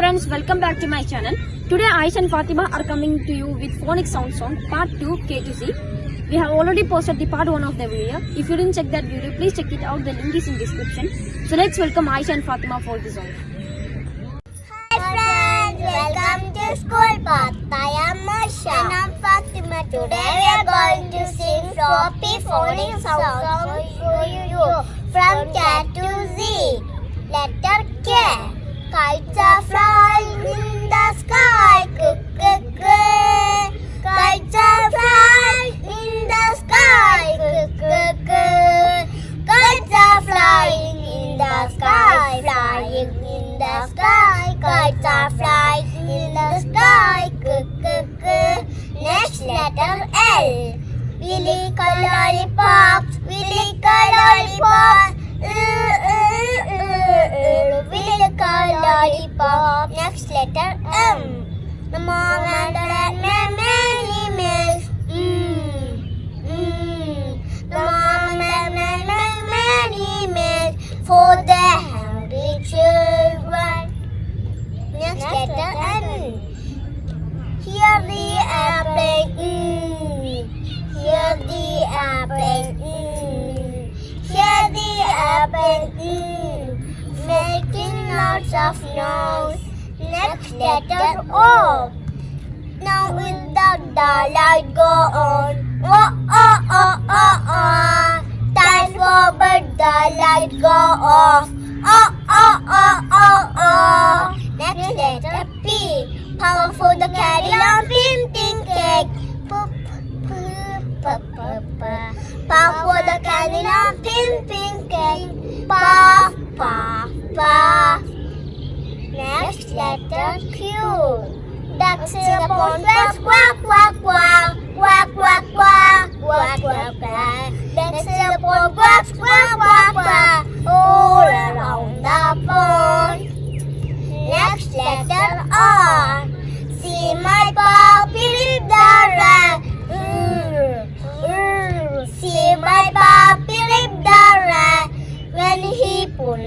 friends, welcome back to my channel. Today Aish and Fatima are coming to you with phonic sound song part 2 K to C. We have already posted the part 1 of the video. If you didn't check that video, please check it out. The link is in description. So let's welcome Aish and Fatima for the song. Hi friends, welcome to school path. I am Masha and I'm Fatima. Today we are going to sing floppy phonic sound song for you from K to Z. letter L. We lick a lollipops. We lick a lollipop. Mm. Making lots of noise. Next letter O. Now with the, light go on. Oh, oh, oh, oh, oh. Time for but the light go off. Oh, oh, oh, oh, oh. Next letter P. Power for the carry on printing cake. Poop, poop, poop, poop. Power for the carry on printing cake. Puff, puff, puff. Next letter Q. Ducks in the pond quack quack quack quack quack quack quack quack quack. Ducks in the pond quack quack quack quack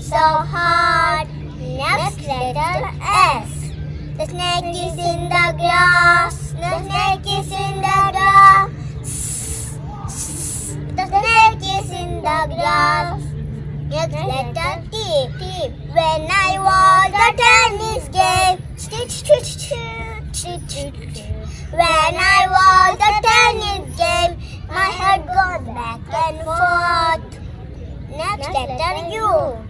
so hard. Next letter S. The snake is in the grass. The snake is in the grass. The snake is in the grass. Next letter T. T. When I was a tennis game. When I was a tennis game, my head goes back and forth. Next letter U.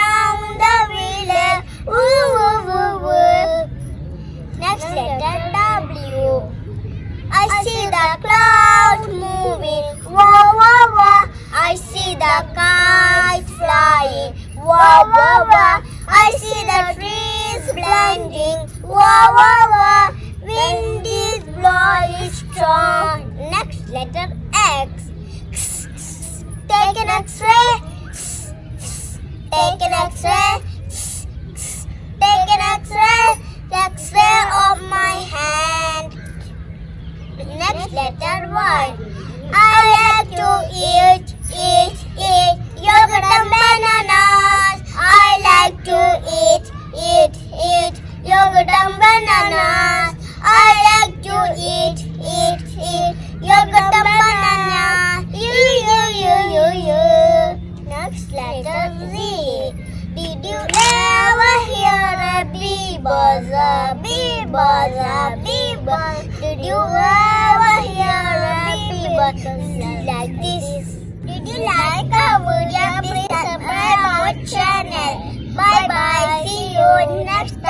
see the kites flying. Wah, wah, wah. I see the trees blending. Wah, wah, wah. Wind is blowing strong. Next letter X. Take an X-ray. Take an X-ray. Take an X-ray. X-ray of my hand. Next letter Y. I like to eat, bananas. I like to eat, eat, eat yogurt and bananas. You, you, you, you, you. Next letter Z. Did you ever hear a bee buzz, a bee buzz, a bee buzz? Did you ever hear a bee buzz like this? Did you like our video? Please subscribe our channel. Bye bye. See you.